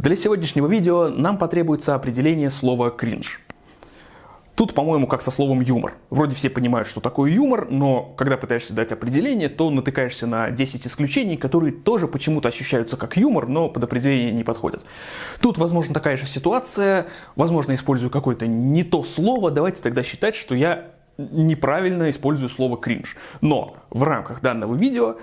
Для сегодняшнего видео нам потребуется определение слова «кринж». Тут, по-моему, как со словом юмор. Вроде все понимают, что такое юмор, но когда пытаешься дать определение, то натыкаешься на 10 исключений, которые тоже почему-то ощущаются как юмор, но под определение не подходят. Тут, возможно, такая же ситуация, возможно, использую какое-то не то слово, давайте тогда считать, что я неправильно использую слово кринж. Но в рамках данного видео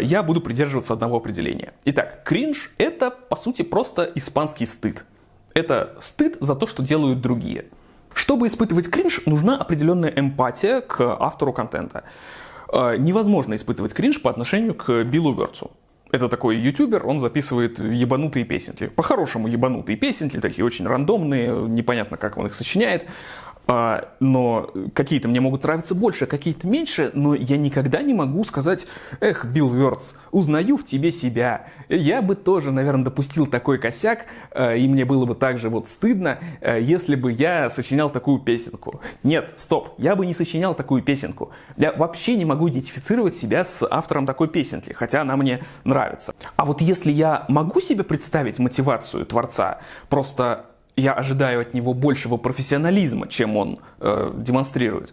я буду придерживаться одного определения. Итак, кринж это, по сути, просто испанский стыд. Это стыд за то, что делают другие. Чтобы испытывать кринж, нужна определенная эмпатия к автору контента. Э, невозможно испытывать кринж по отношению к Биллу Верцу. Это такой ютубер, он записывает ебанутые песенки. По-хорошему ебанутые песенки, такие очень рандомные, непонятно, как он их сочиняет. А, но какие-то мне могут нравиться больше, какие-то меньше, но я никогда не могу сказать, эх, Билл Вёртс, узнаю в тебе себя. Я бы тоже, наверное, допустил такой косяк, а, и мне было бы также вот стыдно, а, если бы я сочинял такую песенку. Нет, стоп, я бы не сочинял такую песенку. Я вообще не могу идентифицировать себя с автором такой песенки, хотя она мне нравится. А вот если я могу себе представить мотивацию творца, просто я ожидаю от него большего профессионализма, чем он э, демонстрирует,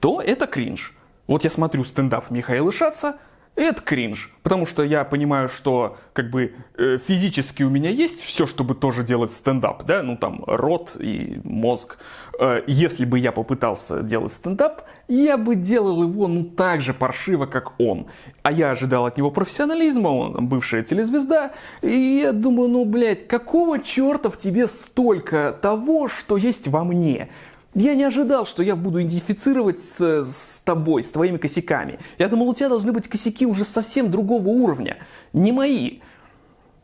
то это кринж. Вот я смотрю стендап Михаила Шаца, это кринж, потому что я понимаю, что как бы э, физически у меня есть все, чтобы тоже делать стендап, да, ну там рот и мозг. Э, если бы я попытался делать стендап, я бы делал его ну так же паршиво, как он. А я ожидал от него профессионализма, он бывшая телезвезда, и я думаю, ну блядь, какого черта в тебе столько того, что есть во мне? Я не ожидал, что я буду идентифицировать с, с тобой, с твоими косяками. Я думал, у тебя должны быть косяки уже совсем другого уровня, не мои.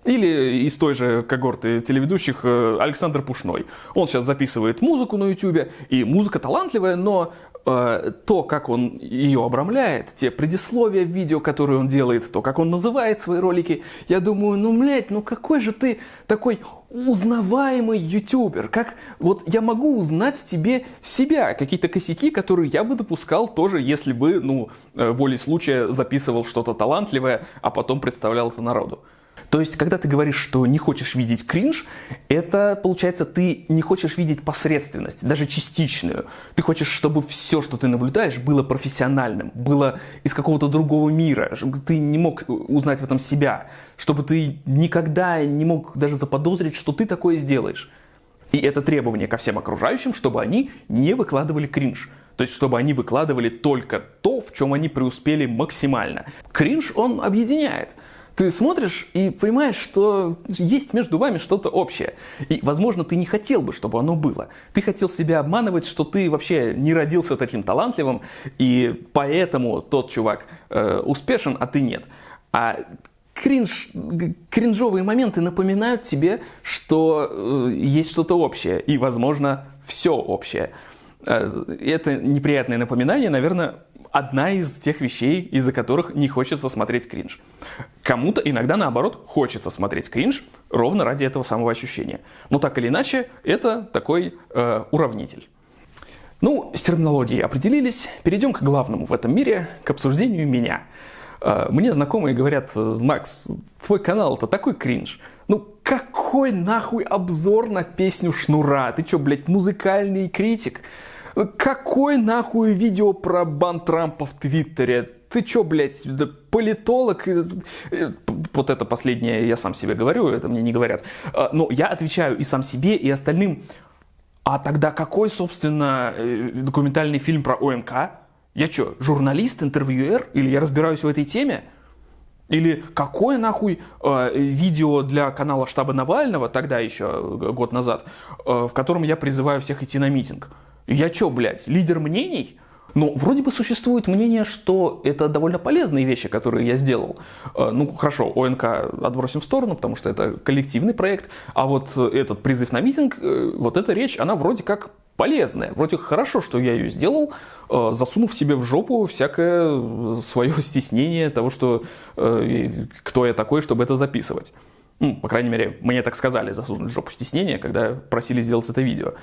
Или из той же когорты телеведущих э, Александр Пушной. Он сейчас записывает музыку на YouTube, и музыка талантливая, но э, то, как он ее обрамляет, те предисловия в видео, которые он делает, то, как он называет свои ролики, я думаю, ну, блядь, ну какой же ты такой узнаваемый ютубер, как вот я могу узнать в тебе себя, какие-то косяки, которые я бы допускал тоже, если бы, ну, э, волей случая записывал что-то талантливое, а потом представлял это народу. То есть, когда ты говоришь, что не хочешь видеть кринж, это, получается, ты не хочешь видеть посредственность, даже частичную. Ты хочешь, чтобы все, что ты наблюдаешь, было профессиональным, было из какого-то другого мира, чтобы ты не мог узнать в этом себя, чтобы ты никогда не мог даже заподозрить, что ты такое сделаешь. И это требование ко всем окружающим, чтобы они не выкладывали кринж. То есть, чтобы они выкладывали только то, в чем они преуспели максимально. Кринж, он объединяет ты смотришь и понимаешь, что есть между вами что-то общее. И, возможно, ты не хотел бы, чтобы оно было. Ты хотел себя обманывать, что ты вообще не родился таким талантливым, и поэтому тот чувак э, успешен, а ты нет. А кринж, кринжовые моменты напоминают тебе, что э, есть что-то общее, и, возможно, все общее. Э, это неприятное напоминание, наверное, одна из тех вещей, из-за которых не хочется смотреть кринж. Кому-то иногда, наоборот, хочется смотреть кринж ровно ради этого самого ощущения. Но так или иначе, это такой э, уравнитель. Ну, с терминологией определились. Перейдем к главному в этом мире, к обсуждению меня. Э, мне знакомые говорят, Макс, твой канал это такой кринж. Ну, какой нахуй обзор на песню Шнура? Ты что, блядь, музыкальный критик? Какой нахуй видео про бан Трампа в Твиттере? Ты чё, блядь, политолог? Вот это последнее я сам себе говорю, это мне не говорят. А, но я отвечаю и сам себе, и остальным. А тогда какой, собственно, э, документальный фильм про ОМК? Я что, журналист, интервьюер? Или я разбираюсь в этой теме? Или какое нахуй э, видео для канала штаба Навального, тогда еще, э, год назад, э, в котором я призываю всех идти на митинг? Я чё, блядь, лидер мнений? Но ну, вроде бы существует мнение, что это довольно полезные вещи, которые я сделал. Э, ну, хорошо, ОНК отбросим в сторону, потому что это коллективный проект, а вот этот призыв на митинг, э, вот эта речь, она вроде как полезная. Вроде хорошо, что я ее сделал, э, засунув себе в жопу всякое свое стеснение того, что кто я такой, чтобы это записывать. Ну, по крайней мере, мне так сказали, засунуть в жопу стеснение, когда просили сделать это видео.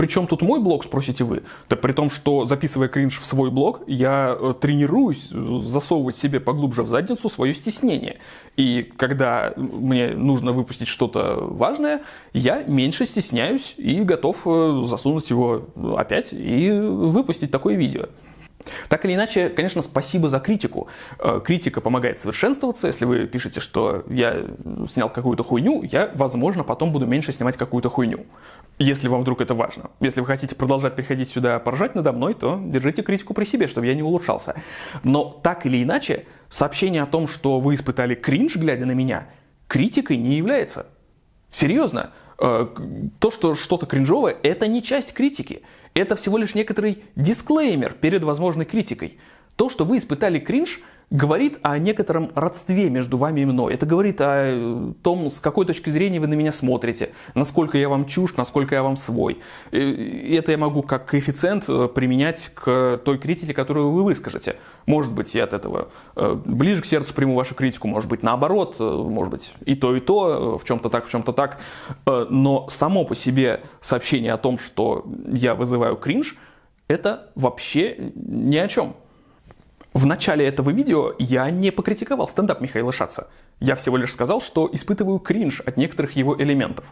Причем тут мой блог, спросите вы? Так при том, что записывая кринж в свой блог, я э, тренируюсь засовывать себе поглубже в задницу свое стеснение. И когда мне нужно выпустить что-то важное, я меньше стесняюсь и готов э, засунуть его опять и выпустить такое видео. Так или иначе, конечно, спасибо за критику. Э, критика помогает совершенствоваться. Если вы пишете, что я снял какую-то хуйню, я, возможно, потом буду меньше снимать какую-то хуйню. Если вам вдруг это важно. Если вы хотите продолжать приходить сюда поржать надо мной, то держите критику при себе, чтобы я не улучшался. Но так или иначе, сообщение о том, что вы испытали кринж, глядя на меня, критикой не является. Серьезно. Э, то, что что-то кринжовое, это не часть критики. Это всего лишь некоторый дисклеймер перед возможной критикой. То, что вы испытали кринж, говорит о некотором родстве между вами и мной. Это говорит о э, том, с какой точки зрения вы на меня смотрите, насколько я вам чушь, насколько я вам свой. И это я могу как коэффициент э, применять к той критике, которую вы выскажете. Может быть, я от этого э, ближе к сердцу приму вашу критику, может быть, наоборот, может быть, и то, и то, в чем-то так, в чем-то так. Но само по себе сообщение о том, что я вызываю кринж, это вообще ни о чем. В начале этого видео я не покритиковал стендап Михаила Шаца. Я всего лишь сказал, что испытываю кринж от некоторых его элементов.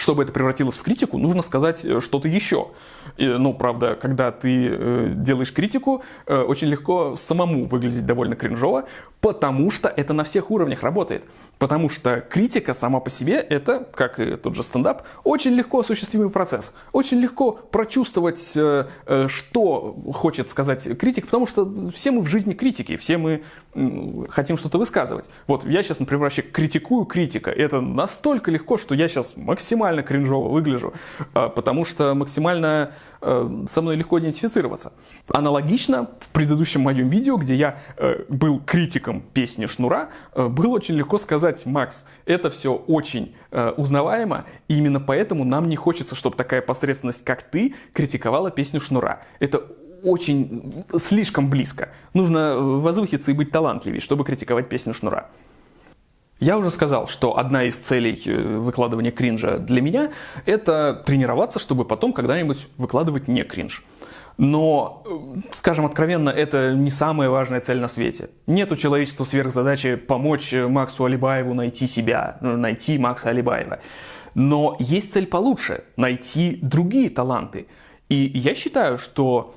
Чтобы это превратилось в критику, нужно сказать э, что-то еще. И, ну, правда, когда ты э, делаешь критику, э, очень легко самому выглядеть довольно кринжово, потому что это на всех уровнях работает. Потому что критика сама по себе это, как и тот же стендап, очень легко осуществимый процесс. Очень легко прочувствовать, э, э, что хочет сказать критик, потому что все мы в жизни критики, все мы хотим что-то высказывать. Вот я сейчас, например, вообще критикую критика. Это настолько легко, что я сейчас максимально кринжово выгляжу, э, потому что максимально со мной легко идентифицироваться. Аналогично в предыдущем моем видео, где я был критиком песни Шнура, было очень легко сказать, Макс, это все очень э, узнаваемо, и именно поэтому нам не хочется, чтобы такая посредственность, как ты, критиковала песню Шнура. Это очень слишком близко. Нужно э, возвыситься и быть талантливее, чтобы критиковать песню Шнура. Я уже сказал, что одна из целей э, выкладывания кринжа для меня – это тренироваться, чтобы потом когда-нибудь выкладывать не кринж. Но, э, скажем откровенно, это не самая важная цель на свете. Нет у человечества сверхзадачи помочь э, Максу Алибаеву найти себя, найти Макса Алибаева. Но есть цель получше – найти другие таланты. И я считаю, что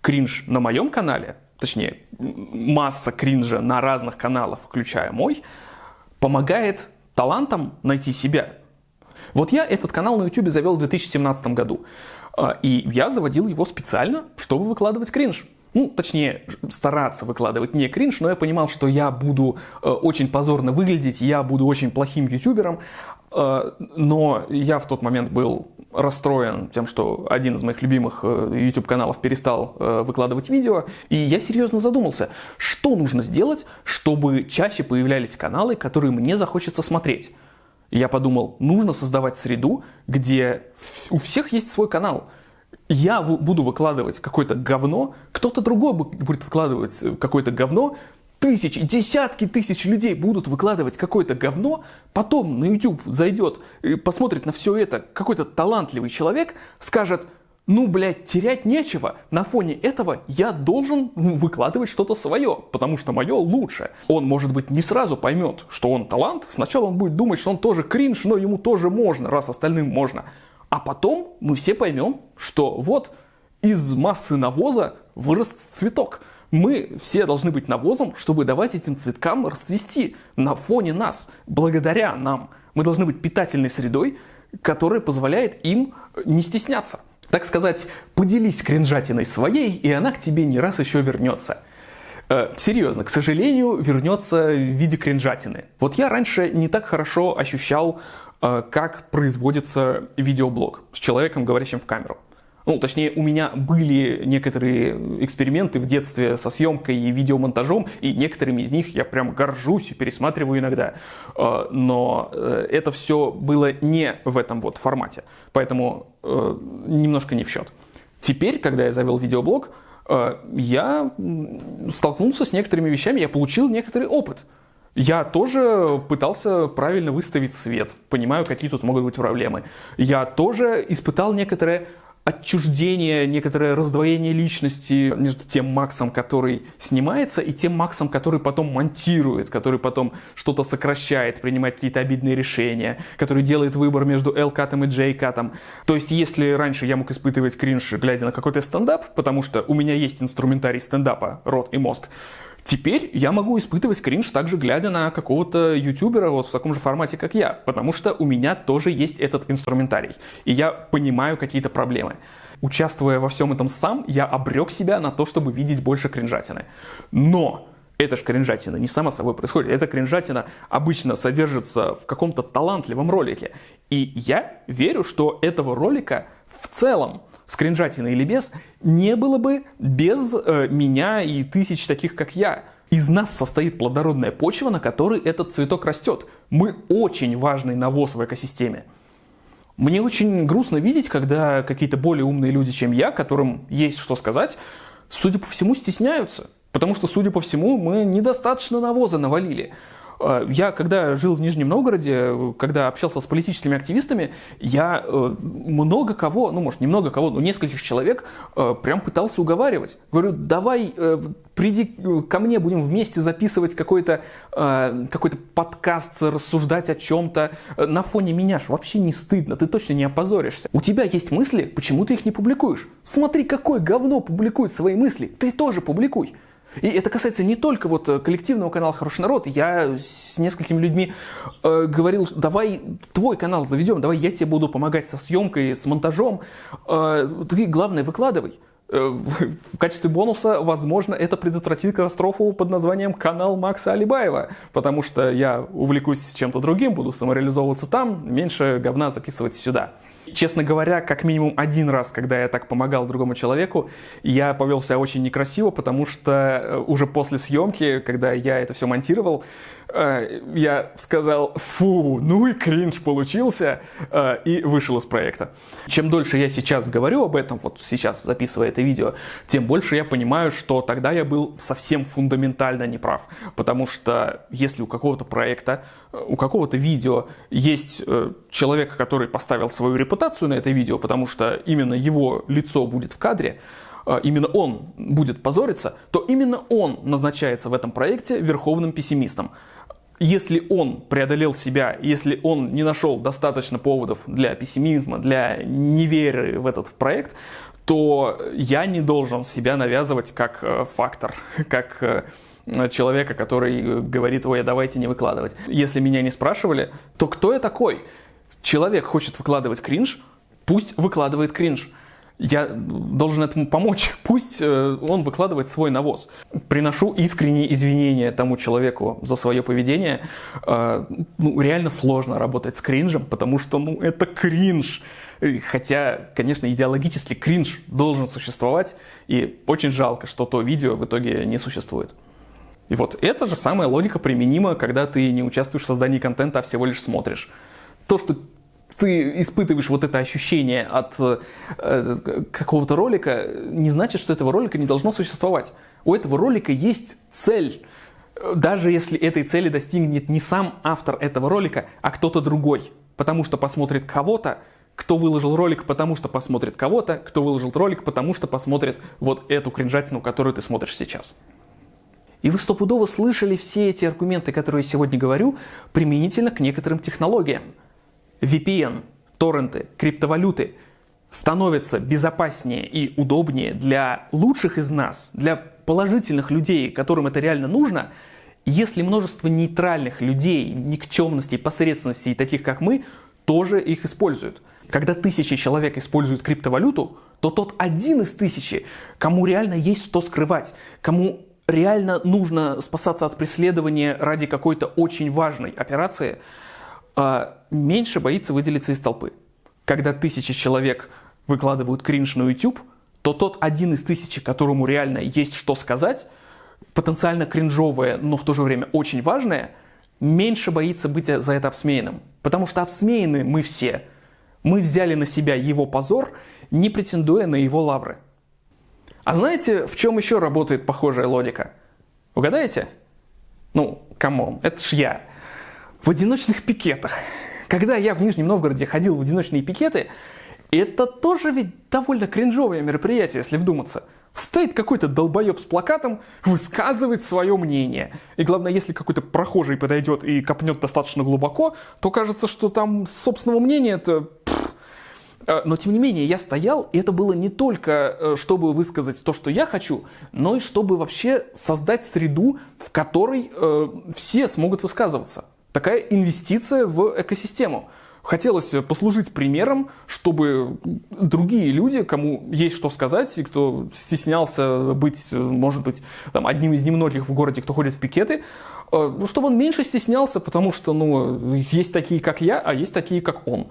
кринж на моем канале, точнее, масса кринжа на разных каналах, включая мой, помогает талантам найти себя. Вот я этот канал на YouTube завел в 2017 году. А, и я заводил его специально, чтобы выкладывать кринж. Ну, точнее, стараться выкладывать не кринж, но я понимал, что я буду э, очень позорно выглядеть, я буду очень плохим ютубером, э, но я в тот момент был расстроен тем, что один из моих любимых э, YouTube каналов перестал э, выкладывать видео, и я серьезно задумался, что нужно сделать, чтобы чаще появлялись каналы, которые мне захочется смотреть. Я подумал, нужно создавать среду, где у всех есть свой канал. Я буду выкладывать какое-то говно, кто-то другой будет выкладывать э, какое-то говно, тысячи, десятки тысяч людей будут выкладывать какое-то говно, потом на YouTube зайдет, посмотрит на все это какой-то талантливый человек, скажет – ну, блядь, терять нечего. На фоне этого я должен выкладывать что-то свое, потому что мое лучше. Он, может быть, не сразу поймет, что он талант. Сначала он будет думать, что он тоже кринж, но ему тоже можно, раз остальным можно. А потом мы все поймем, что вот из массы навоза вырос цветок. Мы все должны быть навозом, чтобы давать этим цветкам расцвести на фоне нас, благодаря нам. Мы должны быть питательной средой, которая позволяет им не стесняться. Так сказать, поделись кринжатиной своей, и она к тебе не раз еще вернется. Э, серьезно, к сожалению, вернется в виде кринжатины. Вот я раньше не так хорошо ощущал, э, как производится видеоблог с человеком, говорящим в камеру. Ну, точнее, у меня были некоторые эксперименты в детстве со съемкой и видеомонтажом, и некоторыми из них я прям горжусь и пересматриваю иногда. Э, но э, это все было не в этом вот формате, поэтому э, немножко не в счет. Теперь, когда я завел видеоблог, я столкнулся с некоторыми вещами, я получил некоторый опыт. Я тоже пытался правильно выставить свет, понимаю, какие тут могут быть проблемы. Я тоже испытал некоторое отчуждение, некоторое раздвоение личности между тем Максом, который снимается, и тем Максом, который потом монтирует, который потом что-то сокращает, принимает какие-то обидные решения, который делает выбор между L-катом и J-катом. То есть, если раньше я мог испытывать кринж, глядя на какой-то стендап, потому что у меня есть инструментарий стендапа, рот и мозг, Теперь я могу испытывать кринж также глядя на какого-то ютубера вот в таком же формате, как я, потому что у меня тоже есть этот инструментарий, и я понимаю какие-то проблемы. Участвуя во всем этом сам, я обрек себя на то, чтобы видеть больше кринжатины. Но эта же кринжатина не сама собой происходит. Эта кринжатина обычно содержится в каком-то талантливом ролике. И я верю, что этого ролика в целом скринжатина или без, не было бы без э, меня и тысяч таких, как я. Из нас состоит плодородная почва, на которой этот цветок растет. Мы очень важный навоз в экосистеме. Мне очень грустно видеть, когда какие-то более умные люди, чем я, которым есть что сказать, судя по всему, стесняются. Потому что, судя по всему, мы недостаточно навоза навалили. Э, я, когда жил в Нижнем Новгороде, когда общался с политическими активистами, я э, много кого, ну, может, не много кого, но нескольких человек э, прям пытался уговаривать. Говорю, давай, приди ко мне, будем вместе записывать какой-то какой подкаст, рассуждать о чем-то. На фоне меня ж вообще не стыдно, ты точно не опозоришься. У тебя есть мысли, почему ты их не публикуешь? Смотри, какое говно публикует свои мысли, ты тоже публикуй. И это касается не только вот э, коллективного канала «Хороший народ». Я с несколькими людьми э, говорил, давай твой канал заведем, давай я тебе буду помогать со съемкой, с монтажом. Э, ты, главное, выкладывай. Э, в качестве бонуса, возможно, это предотвратит катастрофу под названием «Канал Макса Алибаева», потому что я увлекусь чем-то другим, буду самореализовываться там, меньше говна записывать сюда. Честно говоря, как минимум один раз, когда я так помогал другому человеку, я повел себя очень некрасиво, потому что э, уже после съемки, когда я это все монтировал, я сказал, фу, ну и кринж получился, э, и вышел из проекта. Чем дольше я сейчас говорю об этом, вот сейчас записывая это видео, тем больше я понимаю, что тогда я был совсем фундаментально неправ. Потому что если у какого-то проекта, у какого-то видео есть человек, который поставил свою репутацию на это видео, потому что именно его лицо будет в кадре, именно он будет позориться, то именно он назначается в этом проекте верховным пессимистом если он преодолел себя, если он не нашел достаточно поводов для пессимизма, для неверы в этот проект, то я не должен себя навязывать как э, фактор, как э, человека, который говорит, ой, а давайте не выкладывать. Если меня не спрашивали, то кто я такой? Человек хочет выкладывать кринж, пусть выкладывает кринж я должен этому помочь. Пусть э, он выкладывает свой навоз. Приношу искренние извинения тому человеку за свое поведение. Э, ну, реально сложно работать с кринжем, потому что, ну, это кринж. Хотя, конечно, идеологически кринж должен существовать, и очень жалко, что то видео в итоге не существует. И вот эта же самая логика применима, когда ты не участвуешь в создании контента, а всего лишь смотришь. То, что ты испытываешь вот это ощущение от э, какого-то ролика, не значит, что этого ролика не должно существовать. У этого ролика есть цель. Даже если этой цели достигнет не сам автор этого ролика, а кто-то другой. Потому что посмотрит кого-то, кто выложил ролик, потому что посмотрит кого-то, кто выложил ролик, потому что посмотрит вот эту кринжатину, которую ты смотришь сейчас. И вы стопудово слышали все эти аргументы, которые я сегодня говорю, применительно к некоторым технологиям. VPN, торренты, криптовалюты становятся безопаснее и удобнее для лучших из нас, для положительных людей, которым это реально нужно, если множество нейтральных людей, никчемностей, посредственностей, таких как мы, тоже их используют. Когда тысячи человек используют криптовалюту, то тот один из тысячи, кому реально есть что скрывать, кому реально нужно спасаться от преследования ради какой-то очень важной операции – меньше боится выделиться из толпы. Когда тысячи человек выкладывают кринж на YouTube, то тот один из тысячи, которому реально есть что сказать, потенциально кринжовое, но в то же время очень важное, меньше боится быть за это обсмеянным. Потому что обсмеяны мы все. Мы взяли на себя его позор, не претендуя на его лавры. А знаете, в чем еще работает похожая логика? Угадаете? Ну, come on, это ж я в одиночных пикетах. Когда я в Нижнем Новгороде ходил в одиночные пикеты, Это тоже ведь довольно кринжовое мероприятие, если вдуматься. Стоит какой-то долбоеб с плакатом, высказывает свое мнение. И главное, если какой-то прохожий подойдет и копнет достаточно глубоко, то кажется, что там собственного мнения это Э, но тем не менее, я стоял, и это было не только, э, чтобы высказать то, что я хочу, но и чтобы вообще создать среду, в которой э, все смогут высказываться. Такая инвестиция в экосистему. Хотелось послужить примером, чтобы другие люди, кому есть что сказать, и кто стеснялся быть, может быть, там, одним из немногих в городе, кто ходит в пикеты, ну, чтобы он меньше стеснялся, потому что ну, есть такие, как я, а есть такие, как он.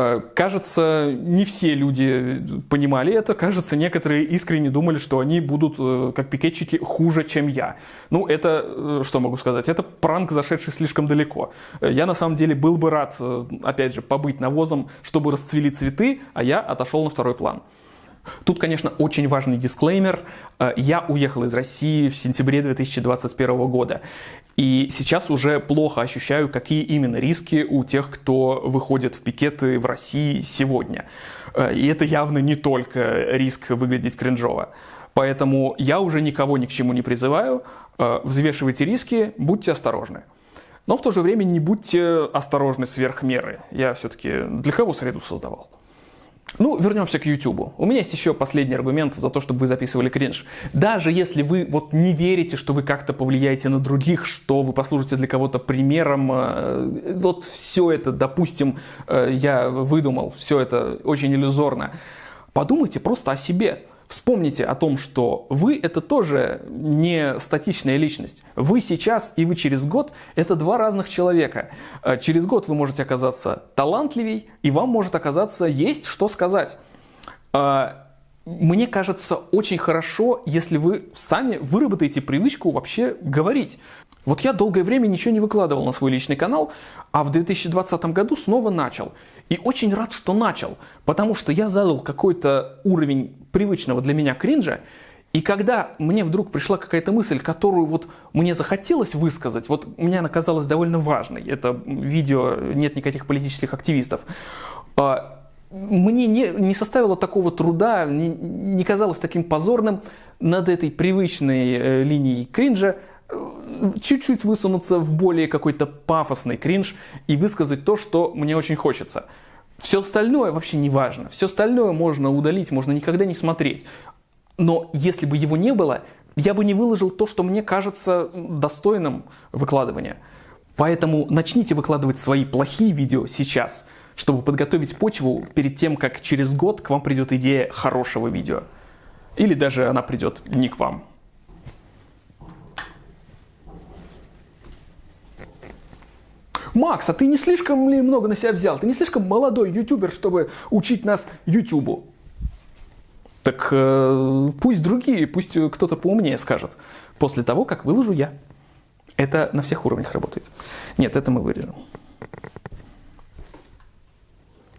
Э, кажется, не все люди понимали это. Кажется, некоторые искренне думали, что они будут, э, как пикетчики, хуже, чем я. Ну, это, э, что могу сказать, это пранк, зашедший слишком далеко. Я, на самом деле, был бы рад, опять же, побыть навозом, чтобы расцвели цветы, а я отошел на второй план. Тут, конечно, очень важный дисклеймер. Я уехал из России в сентябре 2021 года. И сейчас уже плохо ощущаю, какие именно риски у тех, кто выходит в пикеты в России сегодня. Э, и это явно не только риск выглядеть кринжово. Поэтому я уже никого ни к чему не призываю. Э, взвешивайте риски, будьте осторожны. Но в то же время не будьте осторожны сверх меры. Я все-таки для кого среду создавал? Ну, вернемся к YouTube. У меня есть еще последний аргумент за то, чтобы вы записывали кринж. Даже если вы вот не верите, что вы как-то повлияете на других, что вы послужите для кого-то примером, э, вот все это, допустим, э, я выдумал, все это очень иллюзорно. Подумайте просто о себе. Вспомните о том, что вы это тоже не статичная личность. Вы сейчас и вы через год это два разных человека. Э, через год вы можете оказаться талантливей, и вам может оказаться есть что сказать. Э, мне кажется очень хорошо, если вы сами выработаете привычку вообще говорить. Вот я долгое время ничего не выкладывал на свой личный канал, а в 2020 году снова начал. И очень рад, что начал, потому что я задал какой-то уровень привычного для меня кринжа, и когда мне вдруг пришла какая-то мысль, которую вот мне захотелось высказать, вот мне она казалась довольно важной, это видео «Нет никаких политических активистов», а, мне не, не составило такого труда, не, не казалось таким позорным над этой привычной э, линией кринжа э, чуть-чуть высунуться в более какой-то пафосный кринж и высказать то, что мне очень хочется. Все остальное вообще не важно. Все остальное можно удалить, можно никогда не смотреть. Но если бы его не было, я бы не выложил то, что мне кажется достойным выкладывания. Поэтому начните выкладывать свои плохие видео сейчас – чтобы подготовить почву перед тем, как через год к вам придет идея хорошего видео. Или даже она придет не к вам. Макс, а ты не слишком ли много на себя взял? Ты не слишком молодой ютубер, чтобы учить нас ютубу? Так э, пусть другие, пусть кто-то поумнее скажет. После того, как выложу я. Это на всех уровнях работает. Нет, это мы вырежем.